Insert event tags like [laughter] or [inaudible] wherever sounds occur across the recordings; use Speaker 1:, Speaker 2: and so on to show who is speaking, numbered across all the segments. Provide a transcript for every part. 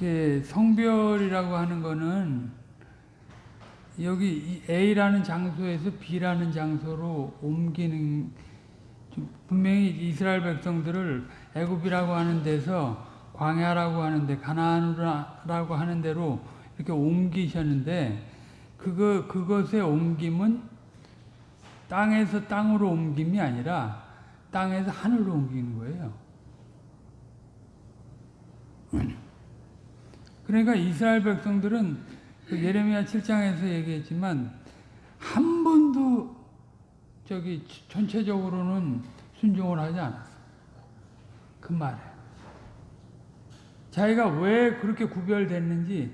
Speaker 1: 이게 성별이라고 하는 거는 여기 A라는 장소에서 B라는 장소로 옮기는 분명히 이스라엘 백성들을 애굽이라고 하는 데서 광야라고 하는데 가나안이라고 하는 데로 이렇게 옮기셨는데 그거 그것의 옮김은 땅에서 땅으로 옮김이 아니라 땅에서 하늘로 옮기는 거예요. 그러니까 이스라엘 백성들은 그 예레미야 7장에서 얘기했지만 한 번도 저기 전체적으로는 순종을 하지 않았어. 그 말에. 자기가 왜 그렇게 구별됐는지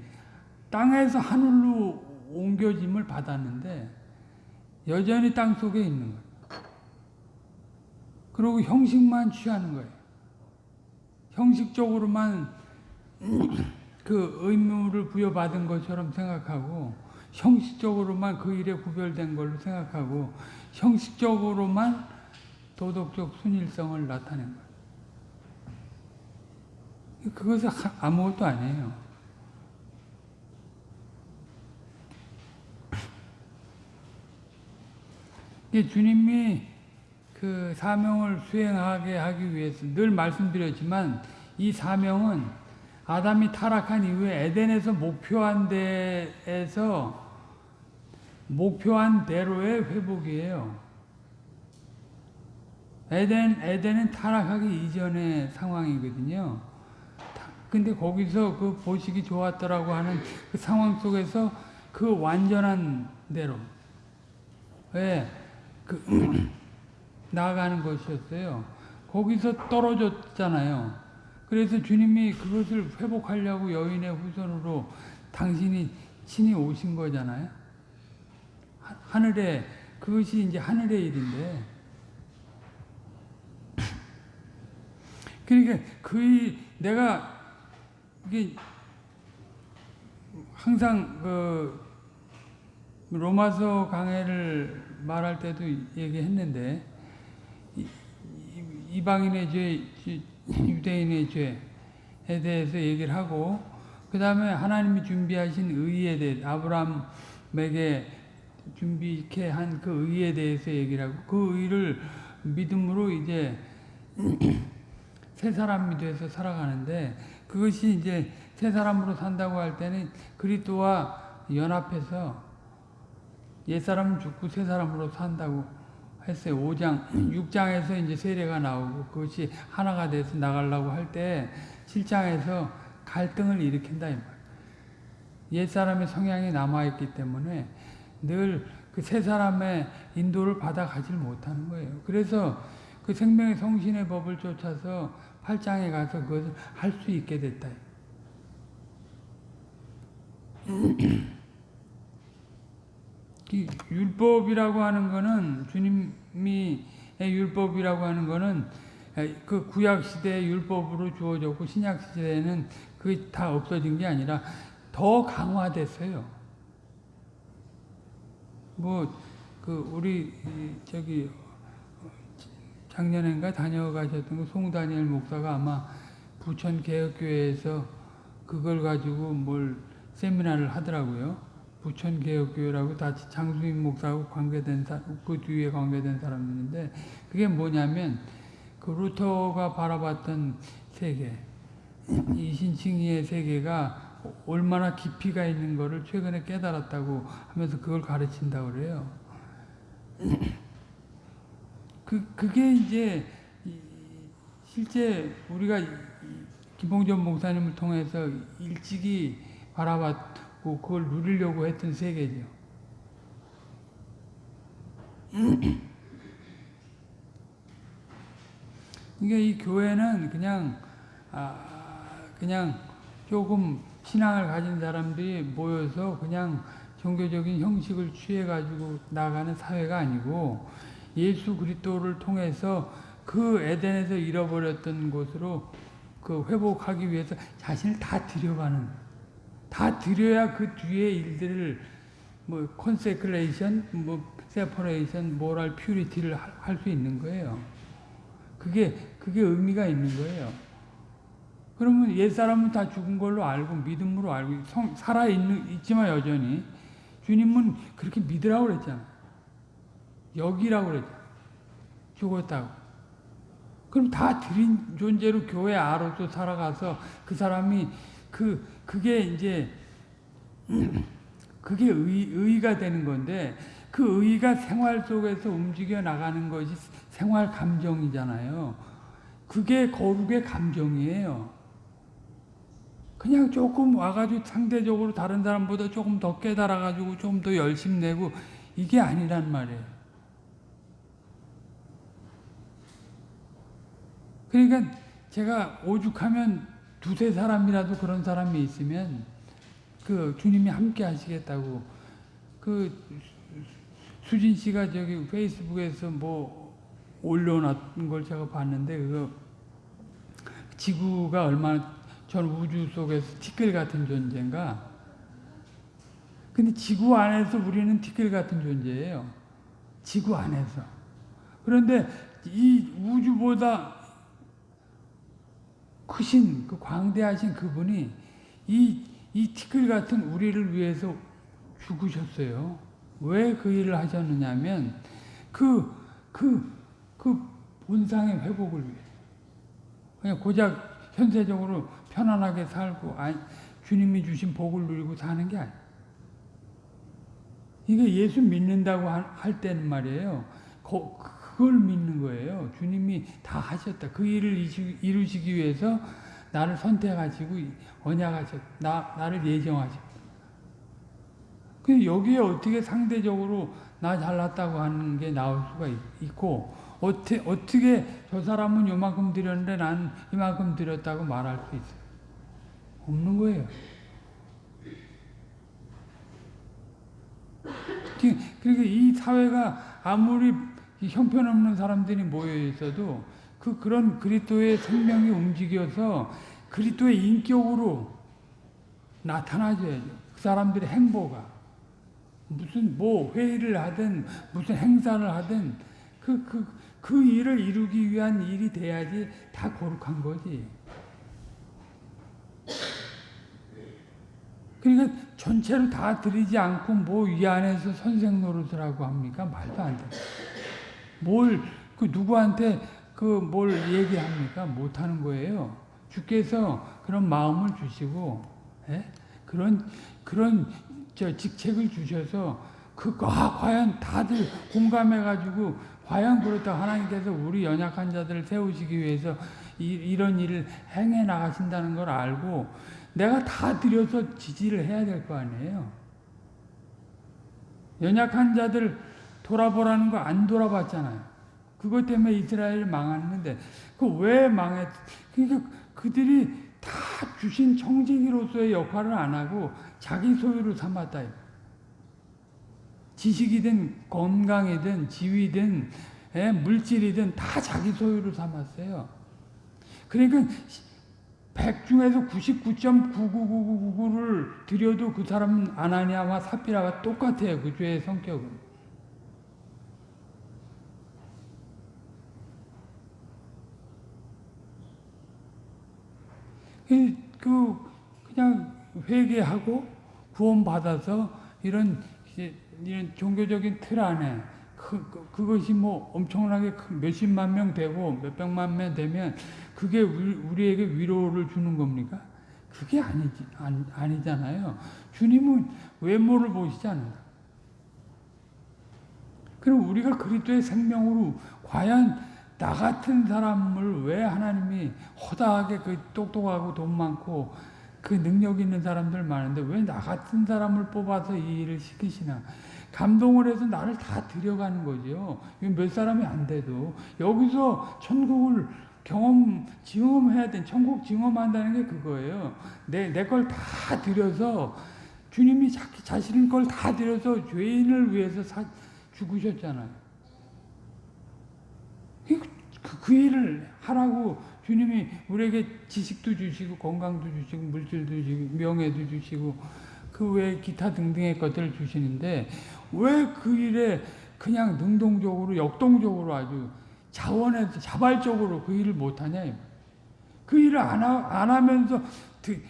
Speaker 1: 땅에서 하늘로 옮겨짐을 받았는데 여전히 땅 속에 있는 거예요. 그리고 형식만 취하는 거예요. 형식적으로만 그 의무를 부여받은 것처럼 생각하고 형식적으로만 그 일에 구별된 걸로 생각하고 형식적으로만 도덕적 순일성을 나타낸 거예요. 그것은 아무것도 아니에요. 주님이 그 사명을 수행하게 하기 위해서 늘 말씀드렸지만 이 사명은 아담이 타락한 이후에 에덴에서 목표한 데에서 목표한 대로의 회복이에요. 에덴, 에덴은 타락하기 이전의 상황이거든요. 근데 거기서 그 보시기 좋았더라고 하는 그 상황 속에서 그 완전한 대로, 왜, 그, [clears throat] 나아가는 것이었어요. 거기서 떨어졌잖아요. 그래서 주님이 그것을 회복하려고 여인의 후손으로 당신이 친히 오신 거잖아요. 하늘에, 그것이 이제 하늘의 일인데. [laughs] 그러니까 그 내가 이게 항상 그 로마서 강해를 말할 때도 얘기했는데 이방인의 죄, 유대인의 죄에 대해서 얘기를 하고 그 다음에 하나님이 준비하신 의에 대해 아브라함에게 준비케 한 그 의에 대해서 얘기를 하고 그 의를 믿음으로 이제 [clears throat] 새 사람이 돼서 살아가는데 그것이 이제 새 사람으로 산다고 할 때는 그리스도와 연합해서 옛 사람은 죽고 새 사람으로 산다고 했어요. 5장, 6장에서 이제 세례가 나오고 그것이 하나가 돼서 나가려고 할 때 7장에서 갈등을 일으킨다 이 말. 옛 사람의 성향이 남아 있기 때문에 늘그새 사람의 인도를 받아 가질 못하는 거예요. 그래서 그 생명의 성신의 법을 쫓아서 8장에 가서 그것을 할 수 있게 됐다. [clears throat] [clears throat] 율법이라고 하는 거는 주님이 율법이라고 하는 거는 그 구약 시대의 율법으로 주어졌고 신약 시대에는 그게 다 없어진 게 아니라 더 강화됐어요. 뭐 그 우리 저기 작년인가 다녀가셨던 그 송다니엘 목사가 아마 부천 개혁교회에서 그걸 가지고 뭘 세미나를 하더라고요. 부천 개혁교회라고 다 장수인 목사하고 관계된 사, 그 뒤에 관계된 사람인데 그게 뭐냐면 그 루터가 바라봤던 세계, 이 신칭의의 세계가 얼마나 깊이가 있는 거를 최근에 깨달았다고 하면서 그걸 가르친다고 그래요. 그, 그게 이제 실제 우리가 김봉전 목사님을 통해서 일찍이 바라봤고 그걸 누리려고 했던 세계죠. [clears throat] 그러니까 이 교회는 그냥 아 그냥 조금 신앙을 가진 사람들이 모여서 그냥 종교적인 형식을 취해 가지고 나가는 사회가 아니고 예수 그리스도를 통해서 그 에덴에서 잃어버렸던 곳으로 그 회복하기 위해서 자신을 다 드려가는 다 드려야 그 뒤에 일들을 뭐 consecration, 뭐 separation, moral purity를 할 수 있는 거예요. 그게 그게 의미가 있는 거예요. 그러면 옛 사람은 다 죽은 걸로 알고 믿음으로 알고 성, 살아 있는, 있지만 여전히 주님은 그렇게 믿으라고 그랬잖아. 여기라고 그랬잖아. 죽었다고. 그럼 다 드린 존재로 교회 아로서 살아가서 그 사람이 그, 그게 이제, [clears throat] 그게 의, 의가 되는 건데 그 의가 생활 속에서 움직여 나가는 것이 생활 감정이잖아요. 그게 거룩의 감정이에요. 그냥 조금 와가지고 상대적으로 다른 사람보다 조금 더 깨달아가지고 좀 더 열심 내고 이게 아니란 말이에요. 그러니까 제가 오죽하면 두세 사람이라도 그런 사람이 있으면 그 주님이 함께 하시겠다고. 그 수진 씨가 저기 페이스북에서 뭐 올려놨던 걸 제가 봤는데 그거 지구가 얼마나 전 우주 속에서 티끌 같은 존재인가? 근데 지구 안에서 우리는 티끌 같은 존재예요. 지구 안에서. 그런데 이 우주보다 크신 그 광대하신 그분이 이, 이 티끌 같은 우리를 위해서 죽으셨어요. 왜 그 일을 하셨느냐 면 그, 그, 그 본상의 회복을 위해. 그냥 고작 현세적으로 편안하게 살고 아, 주님이 주신 복을 누리고 사는 게 아니에요. 이게 예수 믿는다고 할 때는 말이에요. 그걸 믿는 거예요. 주님이 다 하셨다. 그 일을 이루시기 위해서 나를 선택하시고 언약하셨, 나, 나를 예정하셨다. 그 여기에 어떻게 상대적으로 나 잘났다고 하는 게 나올 수가 있고, 어떻게, 어떻게 저 사람은 요만큼 드렸는데 난 이만큼 드렸다고 말할 수 있어요? 없는 거예요. 그러니까 이 사회가 아무리 형편없는 사람들이 모여 있어도 그 그런 그리스도의 생명이 움직여서 그리스도의 인격으로 나타나줘야죠. 그 사람들의 행보가 무슨 뭐 회의를 하든 무슨 행사를 하든 그 그, 그 일을 이루기 위한 일이 돼야지 다 거룩한 거지. 그러니까 전체를 다 드리지 않고 뭐 이 안에서 선생 노릇을 하고 합니까? 말도 안 돼. 뭘, 그 누구한테 그 뭘 얘기합니까? 못하는 거예요. 주께서 그런 마음을 주시고, 예? 그런, 그런 저 직책을 주셔서, 그, 아, 과연 다들 공감해가지고, 과연 그렇다 하나님께서 우리 연약한 자들을 세우시기 위해서 이, 이런 일을 행해 나가신다는 걸 알고, 내가 다 드려서 지지를 해야 될 거 아니에요. 연약한 자들 돌아보라는 거 안 돌아봤잖아요. 그것 때문에 이스라엘 망했는데 그 왜 망했? 그러니까 그들이 다 주신 청지기로서의 역할을 안 하고 자기 소유로 삼았다. 지식이든 건강이든 지위든 예, 물질이든 다 자기 소유로 삼았어요. 그러니까 100 중에서 99.99999를 드려도 그 사람은 아나니아와 사피라가 똑같아요. 그 죄의 성격은. 그 그냥 회개하고 구원받아서 이런 이런 종교적인 틀 안에 그, 그, 그것이 뭐 엄청나게 몇십만 명 되고 몇백만 명 되면 그게 우리에게 위로를 주는 겁니까? 그게 아니지, 아니, 잖아요 주님은 외모를 보시지 않는다. 그럼 우리가 그리스도의 생명으로 과연 나 같은 사람을 왜 하나님이 허다하게 그 똑똑하고 돈 많고 그 능력 있는 사람들 많은데 왜 나 같은 사람을 뽑아서 이 일을 시키시나? 감동을 해서 나를 다 들여가는 거죠. 몇 사람이 안 돼도 여기서 천국을 경험 증험해야 돼. 천국 증험한다는 게 그거예요. 내 내 걸 다 들여서 주님이 자기 자신 걸다 들여서 죄인을 위해서 사, 죽으셨잖아요. 그, 그 일을 하라고 주님이 우리에게 지식도 주시고 건강도 주시고 물질도 주시고 명예도 주시고 그외 기타 등등의 것들을 주시는데 왜 그 일에 그냥 능동적으로 역동적으로 아주 자원해서 자발적으로 그 일을 못하냐 그 일을 안, 하, 안 하면서 드-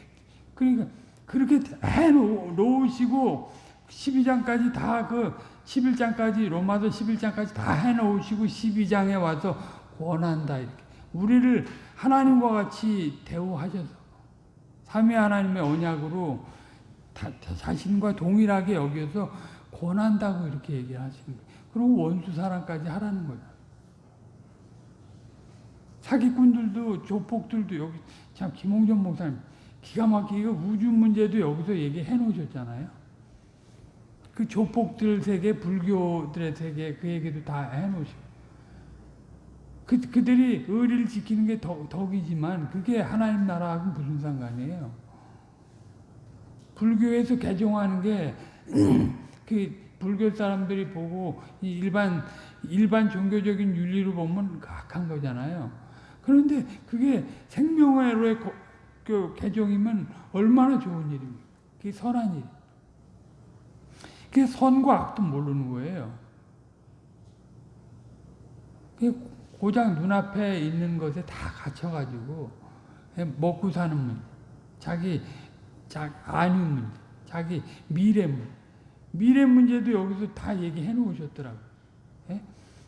Speaker 1: 그러니까 그렇게 해 놓- 놓으시고 12장까지 다 그 11장까지 로마서 11장까지 다 해 놓으시고 12장에 와서 권한다 이렇게 우리를 하나님과 같이 대우하셔서 삼위 하나님의 언약으로 다- 다- 자신과 동일하게 여겨서 권한다고 이렇게 얘기하시는 거예요. 그리고 원수 사랑까지 하라는 거예요. 사기꾼들도 조폭들도 여기 참 김홍전 목사님 기가 막히게 우주 문제도 여기서 얘기해 놓으셨잖아요. 그 조폭들 세계, 불교들의 세계 그 얘기도 다 해 놓으시고 그, 그들이 의리를 지키는 게 덕, 덕이지만 그게 하나님 나라하고 무슨 상관이에요. 불교에서 개종하는 게 [clears throat] 그 불교 사람들이 보고 이 일반 일반 종교적인 윤리로 보면 악한 거잖아요. 그런데 그게 생명회로의 거- 그 개종이면 얼마나 좋은 일입니까? 그게 선한 일. 그게 선과 악도 모르는 거예요. 고장 눈앞에 있는 것에 다 갇혀가지고 먹고 사는 문제, 자기 자, 안위 문제, 자기 미래 문제, 미래 문제도 여기서 다 얘기해 놓으셨더라고요. 예?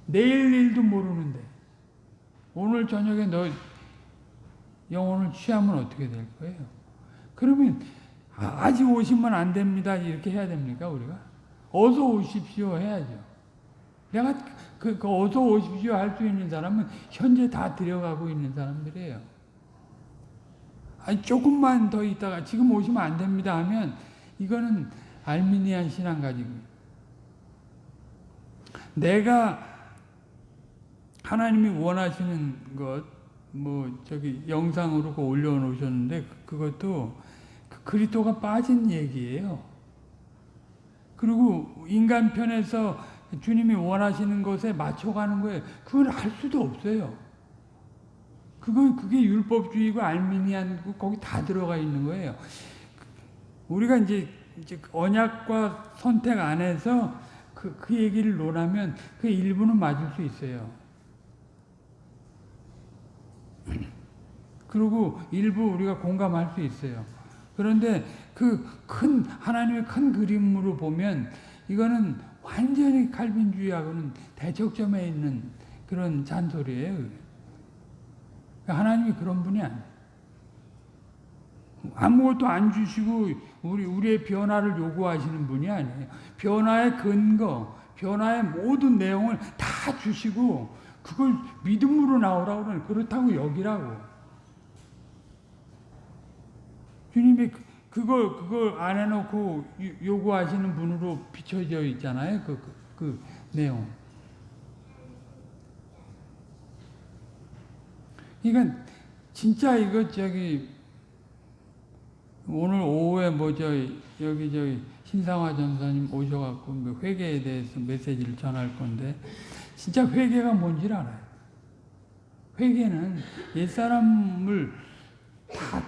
Speaker 1: 내일 일도 모르는데 오늘 저녁에 너 영혼을 취하면 어떻게 될 거예요? 그러면 아, 아직 오시면 안 됩니다 이렇게 해야 됩니까 우리가? 어서 오십시오 해야죠. 내가 그, 그 어서 오십시오 할 수 있는 사람은 현재 다 들여가고 있는 사람들이에요. 아니 조금만 더 있다가 지금 오시면 안 됩니다 하면 이거는 알미니안 신앙 가지고 내가 하나님이 원하시는 것 뭐 저기 영상으로 올려놓으셨는데 그- 그것도 그 그리스도가 빠진 얘기예요. 그리고 인간 편에서 주님이 원하시는 것에 맞춰가는 거예요. 그걸 할 수도 없어요. 그거 그게 율법주의고 알미니안고 거기 다 들어가 있는 거예요. 우리가 이제, 이제 언약과 선택 안에서 그, 그 얘기를 논하면 그 일부는 맞을 수 있어요. [clears throat] 그리고 일부 우리가 공감할 수 있어요. 그런데 그 큰 하나님의 큰 그림으로 보면 이거는 완전히 칼빈주의하고는 대척점에 있는 그런 잔소리예요. 하나님이 그런 분이 아니에요. 아무것도 안 주시고 우리 우리의 변화를 요구하시는 분이 아니에요. 변화의 근거, 변화의 모든 내용을 다 주시고 그걸 믿음으로 나오라고 그러는 그렇다고 여기라고. 주님이 그- 그걸 그걸 안 해놓고 요- 요구하시는 분으로 비춰져 있잖아요. 그, 그, 그 내용. 그러니까 진짜 이거 저기 오늘 오후에 뭐저 여기 저기 신상화 전사님 오셔갖고 그 회개에 대해서 메시지를 전할 건데 진짜 회개가 뭔지를 알아요. 회개는 옛 사람을 다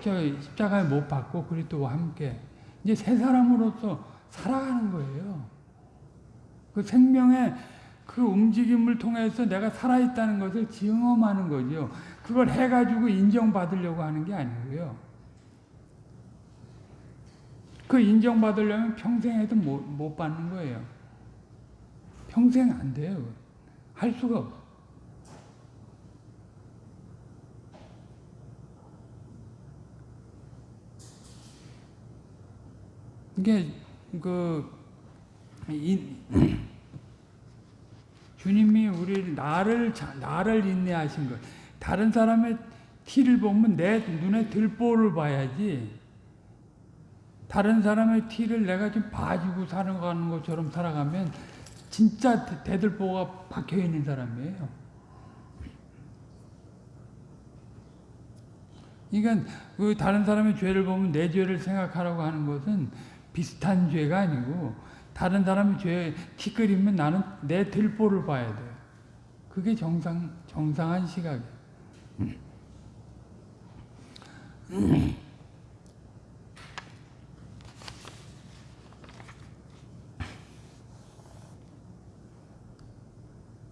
Speaker 1: 저 십자가에 못 박고 그리스도와 함께 이제 새 사람으로서 살아가는 거예요. 그 생명의 그 움직임을 통해서 내가 살아있다는 것을 증험하는 거죠. 그걸 해가지고 인정받으려고 하는 게 아니고요. 그 인정받으려면 평생 해도 못, 못 받는 거예요. 평생 안 돼요. 할 수가 없어. 이게 그 이, 주님이 우리 나를 자- 나를 인내하신 것. 다른 사람의 티를 보면 내 눈에 들보를 봐야지. 다른 사람의 티를 내가 좀 봐주고 살아가는 것처럼 살아가면 진짜 대- 대들보가 박혀 있는 사람이에요. 그러니까 그 다른 사람의 죄를 보면 내 죄를 생각하라고 하는 것은 비슷한 죄가 아니고 다른 사람의 죄 티끌이면 나는 내 들보를 봐야 돼요. 그게 정상 정상한 시각이에요.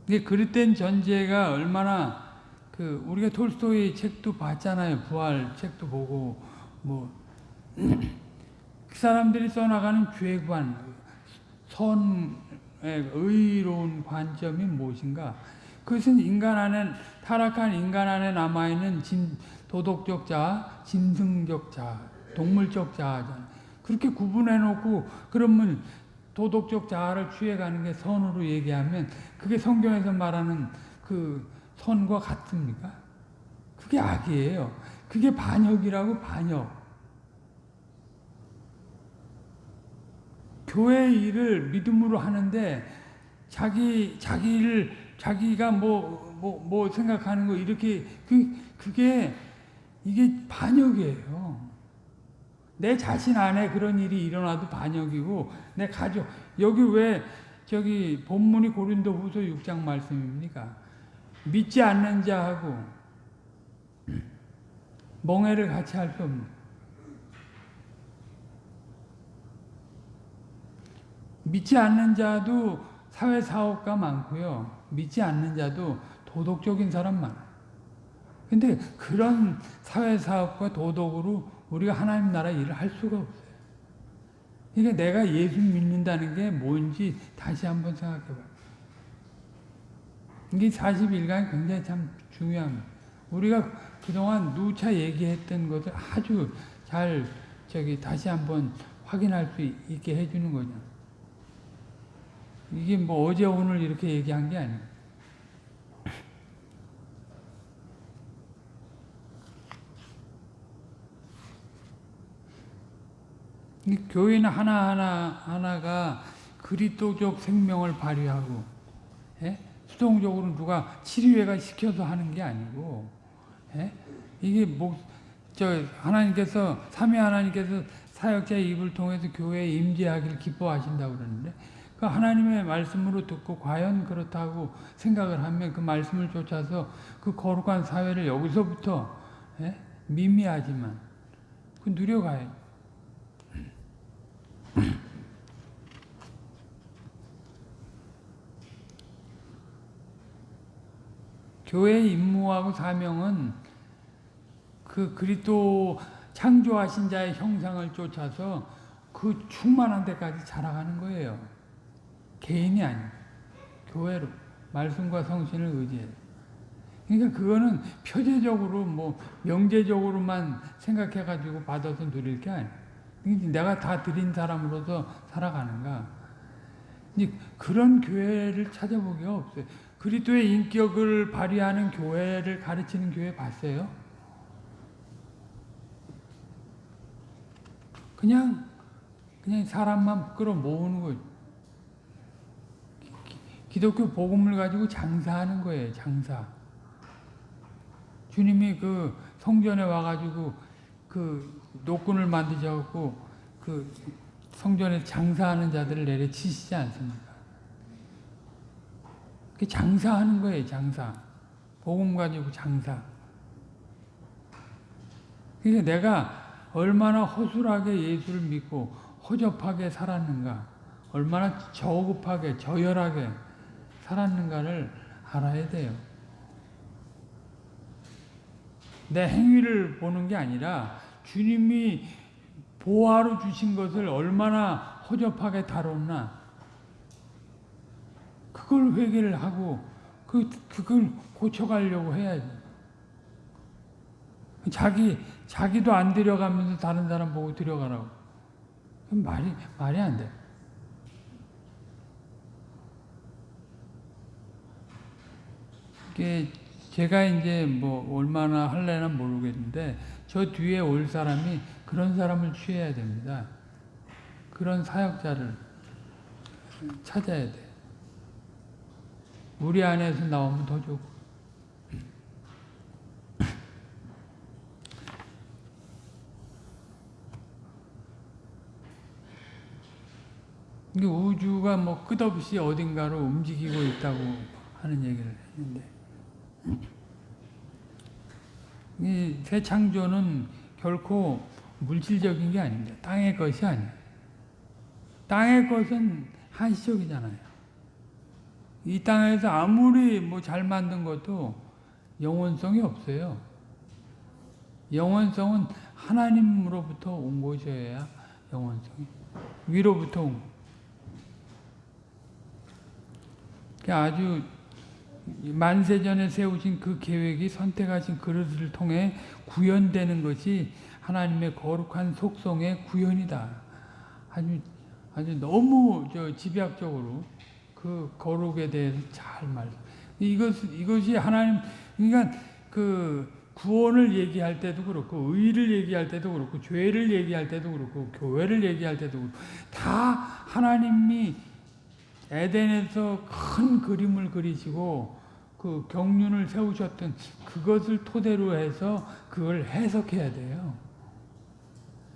Speaker 1: 이게 그릇된 전제가 얼마나 그 우리가 톨스토이 책도 봤잖아요. 부활 책도 보고 뭐그 사람들이 써나가는 죄관, 선의 의로운 관점이 무엇인가? 그것은 인간 안에 타락한 인간 안에 남아 있는 도덕적 자, 짐승적 자, 동물적 자잖아. 그렇게 구분해 놓고 그러면 도덕적 자아를 취해가는 게 선으로 얘기하면 그게 성경에서 말하는 그 선과 같습니까? 그게 악이에요. 그게 반역이라고 반역. 교회 일을 믿음으로 하는데 자기 자기를 자기가 뭐 뭐, 뭐 생각하는 거 이렇게 그 그게 이게 반역이에요. 내 자신 안에 그런 일이 일어나도 반역이고 내 가족 여기 왜 저기 본문이 고린도후서 6장 말씀입니까? 믿지 않는 자하고 멍해를 같이 할 수 없는 믿지 않는 자도 사회 사업가 많고요. 믿지 않는 자도 도덕적인 사람 많아요. 근데 그런 사회 사업과 도덕으로 우리가 하나님 나라 일을 할 수가 없어요. 그러니까 내가 예수 믿는다는 게 뭔지 다시 한번 생각해 봐요. 이게 40일간 굉장히 참 중요합니다. 우리가 그동안 누차 얘기했던 것을 아주 잘 저기 다시 한번 확인할 수 있게 해주는 거죠. 이게 뭐 어제 오늘 이렇게 얘기한 게 아니에요. 교회는 하나하나 하나가 그리스도적 생명을 발휘하고 예? 수동적으로 누가 치료회가 시켜서 하는 게 아니고 예? 이게 뭐 저 하나님께서 삼위 하나님께서 사역자의 입을 통해서 교회에 임재하기를 기뻐하신다고 그러는데 그 하나님의 말씀으로 듣고 과연 그렇다고 생각을 하면 그 말씀을 쫓아서 그 거룩한 사회를 여기서부터 예? 미미하지만 그 누려가요. [clears throat] 교회의 임무하고 사명은 그 그리스도 창조하신 자의 형상을 쫓아서 그 충만한 데까지 자라가는 거예요. 개인이 아니고 교회로 말씀과 성신을 의지해서. 그러니까 그거는 표제적으로 뭐 명제적으로만 생각해 가지고 받아서 누릴 게 아니에요. 내가 다 드린 사람으로서 살아가는가. 그런 교회를 찾아보기가 없어요. 그리스도의 인격을 발휘하는 교회를 가르치는 교회 봤어요? 그냥 그냥 사람만 끌어 모으는 거예요. 기독교 복음을 가지고 장사하는 거예요. 장사. 주님이 그 성전에 와가지고 그 노끈을 만드셔갖고 그 성전에 장사하는 자들을 내려치시지 않습니까? 그 장사하는 거예요, 장사. 복음 가지고 장사. 그러니까 내가 얼마나 허술하게 예수를 믿고 허접하게 살았는가, 얼마나 저급하게, 저열하게 살았는가를 알아야 돼요. 내 행위를 보는 게 아니라 주님이 보화로 주신 것을 얼마나 허접하게 다뤘나 그걸 회개를 하고 그 그걸 고쳐가려고 해야지. 자기 자기도 안 들여가면서 다른 사람 보고 들여가라고. 말이 말이 안 돼. 이게 제가 이제 뭐 얼마나 할래나 모르겠는데 저 뒤에 올 사람이 그런 사람을 취해야 됩니다. 그런 사역자를 찾아야 돼. 우리 안에서 나오면 더 좋고. 우주가 뭐 끝없이 어딘가로 움직이고 있다고 하는 얘기를 했는데 이 새창조는 결코 물질적인 게 아닙니다. 땅의 것이 아니에요. 땅의 것은 한시적이잖아요. 이 땅에서 아무리 뭐 잘 만든 것도 영원성이 없어요. 영원성은 하나님으로부터 온 것이어야 영원성이 위로부터 온 거. 아주 만세전에 세우신 그 계획이 선택하신 그릇을 통해 구현되는 것이 하나님의 거룩한 속성의 구현이다. 아주 아주 너무 저 집약적으로 그 거룩에 대해서 잘 말. 이것 이것이 하나님 그러니까 그 구원을 얘기할 때도 그렇고 의를 얘기할 때도 그렇고 죄를 얘기할 때도 그렇고 교회를 얘기할 때도 그렇고 다 하나님이 에덴에서 큰 그림을 그리시고 그 경륜을 세우셨던 그것을 토대로 해서 그걸 해석해야 돼요.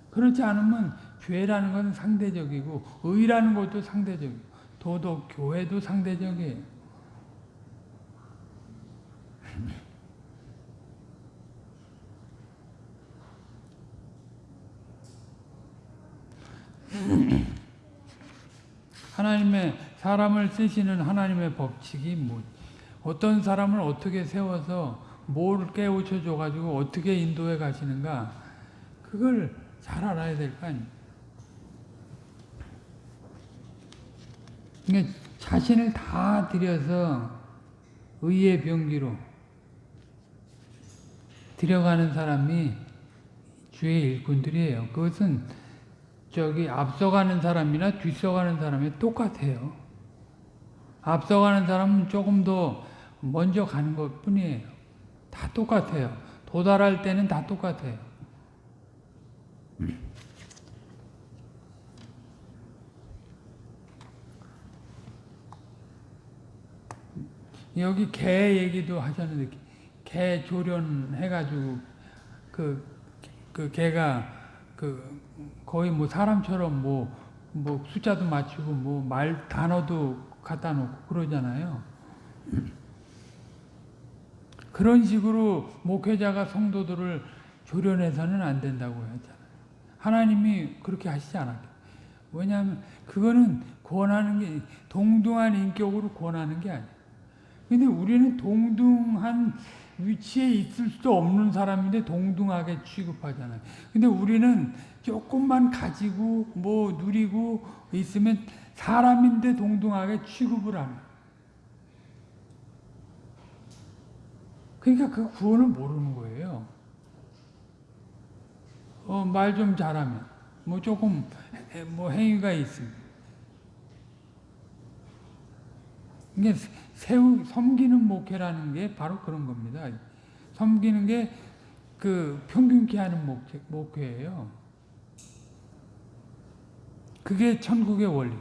Speaker 1: 그렇지 않으면 죄라는 것은 상대적이고 의라는 것도 상대적이고 도덕, 교회도 상대적이에요. 하나님의 사람을 쓰시는 하나님의 법칙이 뭐 어떤 사람을 어떻게 세워서 뭘 깨우쳐 줘가지고 어떻게 인도해 가시는가 그걸 잘 알아야 될 거 아니에요. 그러니까 자신을 다 들여서 의의 병기로 들여가는 사람이 주의 일꾼들이에요. 그것은 저기 앞서가는 사람이나 뒤서가는 사람이 똑같아요. 앞서가는 사람은 조금 더 먼저 가는 것 뿐이에요. 다 똑같아요. 도달할 때는 다 똑같아요. 여기 개 얘기도 하셨는데 개 조련해가지고 그, 그 개가 그 거의 뭐 사람처럼 뭐, 뭐 숫자도 맞추고 뭐 말 단어도 갖다 놓고 그러잖아요. 그런 식으로 목회자가 성도들을 조련해서는 안 된다고 했잖아요. 하나님이 그렇게 하시지 않았죠. 왜냐하면 그거는 권하는 게 동등한 인격으로 권하는 게 아니에요. 근데 우리는 동등한 위치에 있을 수도 없는 사람인데 동등하게 취급하잖아요. 근데 우리는 조금만 가지고 뭐 누리고 있으면 사람인데 동등하게 취급을 하는. 그러니까 그 구원을 모르는 거예요. 어, 말 좀 잘하면, 뭐 조금, 뭐 행위가 있으면. 이게 세우, 섬기는 목회라는 게 바로 그런 겁니다. 섬기는 게 그 평균케 하는 목회, 목회예요. 그게 천국의 원리.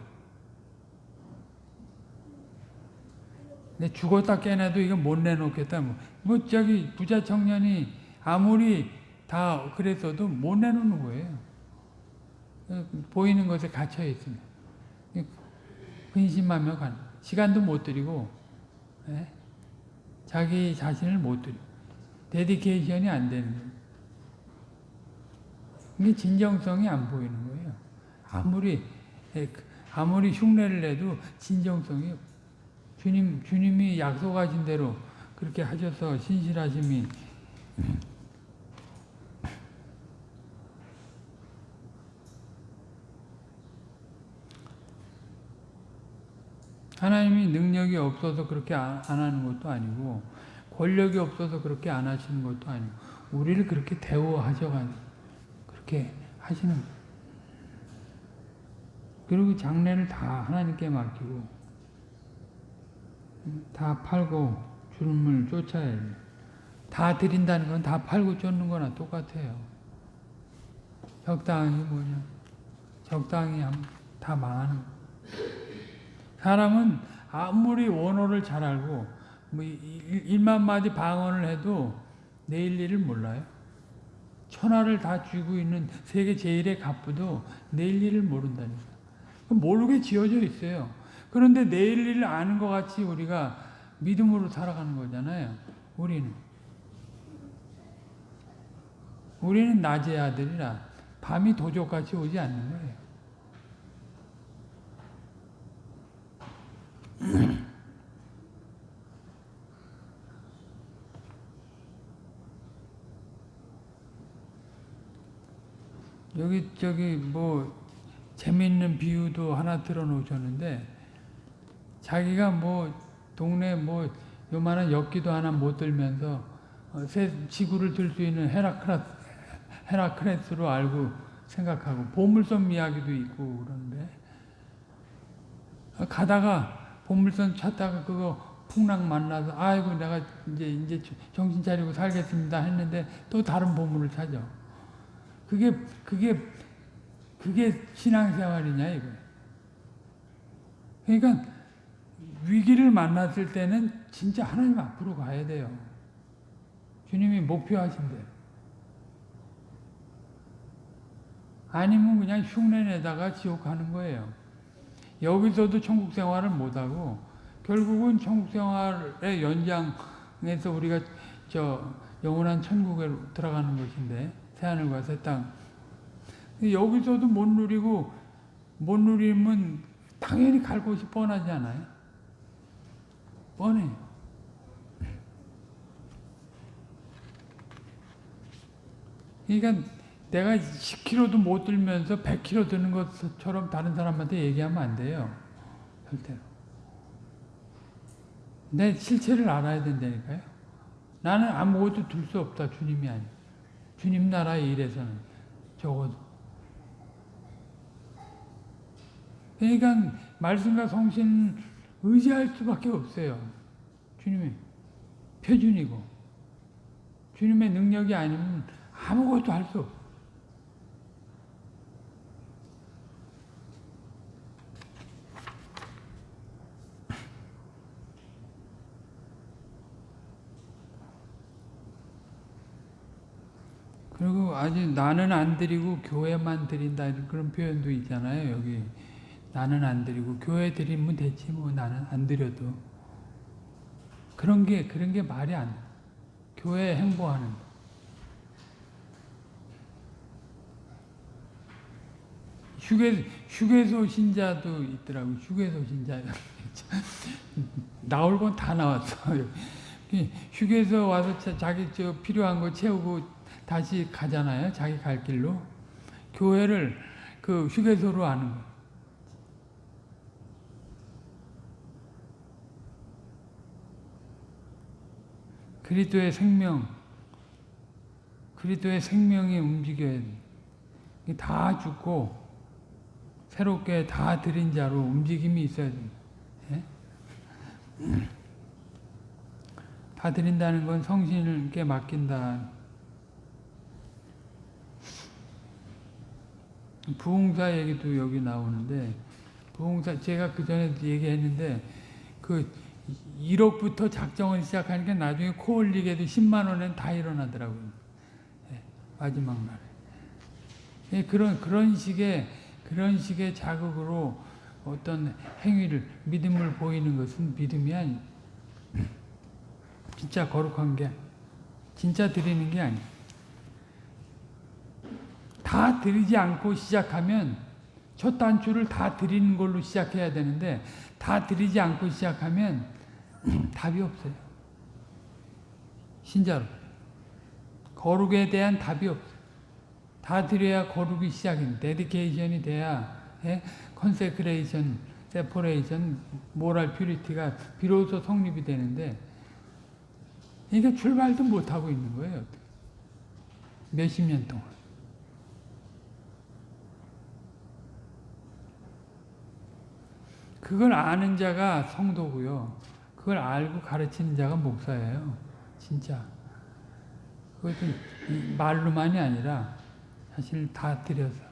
Speaker 1: 내 죽었다 깨나도 이거 못 내놓겠다. 뭐, 뭐 저기 부자 청년이 아무리 다 그랬어도 못 내놓는 거예요. 보이는 것에 갇혀 있으면 근심하며 가는 시간도 못 드리고 예? 자기 자신을 못 드리고 데디케이션이 안 되는 거예요. 이게 진정성이 안 보이는 거예요. 아무리 예, 아무리 흉내를 내도 진정성이 주님 주님이 약속하신 대로 그렇게 하셔서 신실하심이 하나님이 능력이 없어서 그렇게 안 하는 것도 아니고 권력이 없어서 그렇게 안 하시는 것도 아니고 우리를 그렇게 대우하셔가지고 그렇게 하시는 거예요. 그리고 장례를 다 하나님께 맡기고 다 팔고 주름을 쫓아야 돼요. 다 드린다는 건 다 팔고 쫓는 거나 똑같아요. 적당히 뭐냐. 적당히 다 망하는 거. 사람은 아무리 원어를 잘 알고 뭐 일만 마디 방언을 해도 내일 일을 몰라요. 천하를 다 쥐고 있는 세계 제일의 갑부도 내일 일을 모른다니까. 모르게 지어져 있어요. 그런데 내일 일을 아는 것 같이 우리가 믿음으로 살아가는 거잖아요. 우리는. 우리는 낮의 아들이라 밤이 도적같이 오지 않는 거예요. [clears throat] 여기 저기 뭐 재밌는 비유도 하나 들어놓으셨는데 자기가 뭐 동네 뭐 요만한 엽기도 하나 못 들면서 어, 새 지구를 들 수 있는 헤라크라 헤라크레스로 알고 생각하고 보물섬 이야기도 있고 그런데 어, 가다가 보물섬 찾다가 그거 풍랑 만나서 아이고 내가 이제 이제 정신 차리고 살겠습니다 했는데 또 다른 보물을 찾아. 그게 그게 그게 신앙생활이냐 이거. 그러니까 위기를 만났을 때는 진짜 하나님 앞으로 가야 돼요. 주님이 목표하신 대로. 아니면 그냥 흉내내다가 지옥 가는 거예요. 여기서도 천국 생활을 못하고 결국은 천국 생활의 연장에서 우리가 저 영원한 천국에 들어가는 것인데 새하늘과 새 땅. 여기서도 못 누리고 못 누리면 당연히 갈 곳이 뻔하지 않아요? 뻔해요. 그러니까 내가 10kg도 못 들면서 100kg 드는 것처럼 다른 사람한테 얘기하면 안 돼요. 절대로. 내 실체를 알아야 된다니까요. 나는 아무것도 들 수 없다. 주님이 아니. 주님 나라의 일에서는 적어도. 그러니까 말씀과 성신 의지할 수밖에 없어요. 주님의 표준이고 주님의 능력이 아니면 아무것도 할 수 없어. 그리고 아직 나는 안 드리고 교회만 드린다 그런 표현도 있잖아요. 여기 나는 안 드리고 교회 드리면 되지 뭐 나는 안 드려도 그런 게 그런 게 말이 안 돼. 교회 행보하는 거. 휴게 휴게소 신자도 있더라고 휴게소 신자 [laughs] 나올 건 다 나왔어. [laughs] 휴게소 와서 자, 자기 저 필요한 거 채우고 다시 가잖아요. 자기 갈 길로 교회를 그 휴게소로 하는 거. 그리스도의 생명, 그리스도의 생명이 움직여야 돼. 다 죽고 새롭게 다 드린 자로 움직임이 있어야 됩니다. 예? [clears throat] 다 드린다는 건 성신께 맡긴다. 부흥사 얘기도 여기 나오는데 부흥사 제가 그 전에 얘기했는데 그 1억부터 작정을 시작하니까 나중에 코 올리게도 10만 원은 다 일어나더라고요. 예, 마지막 날에. 예, 그런 그런 식의 그런 식의 자극으로 어떤 행위를 믿음을 보이는 것은 믿음이 아니. 진짜 거룩한 게 진짜 드리는 게 아니. 다 드리지 않고 시작하면 첫 단추를 다 드리는 걸로 시작해야 되는데 다 드리지 않고 시작하면 [clears throat] 답이 없어요. 신자로. 거룩에 대한 답이 없어요. 다 드려야 거룩이 시작입니다. dedication이 돼야 예? consecration, separation, moral purity가 비로소 성립이 되는데 이게 출발도 못하고 있는 거예요. 몇십 년 동안. 그걸 아는 자가 성도고요. 그걸 알고 가르치는 자가 목사예요. 진짜. 그것도 말로만이 아니라 사실 다 들여서.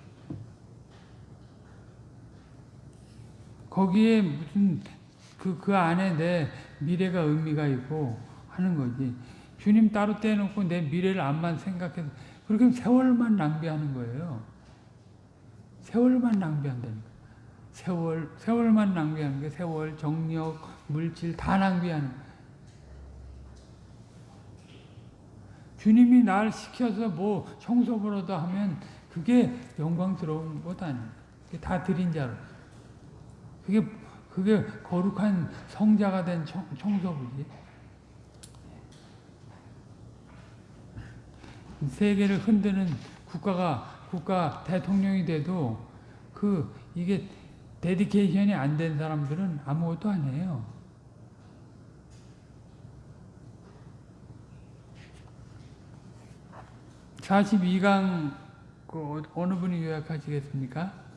Speaker 1: 거기에 무슨 그, 그 안에 내 미래가 의미가 있고 하는 거지. 주님 따로 떼놓고 내 미래를 안만 생각해서 그렇게 세월만 낭비하는 거예요. 세월만 낭비한다니까. 세월, 세월만 낭비하는 게 세월, 정력, 물질 다 낭비하는 주님이 날 시켜서 뭐 청소부로도 하면 그게 영광스러운 것. 그게 다 드린 자로. 그게, 그게 거룩한 성자가 된 청, 청소부지. 세계를 흔드는 국가가 국가 대통령이 돼도 그 이게 데디케이션이 안 된 사람들은 아무것도 안 해요. (42강) 그 어- 어느 분이 요약하시겠습니까?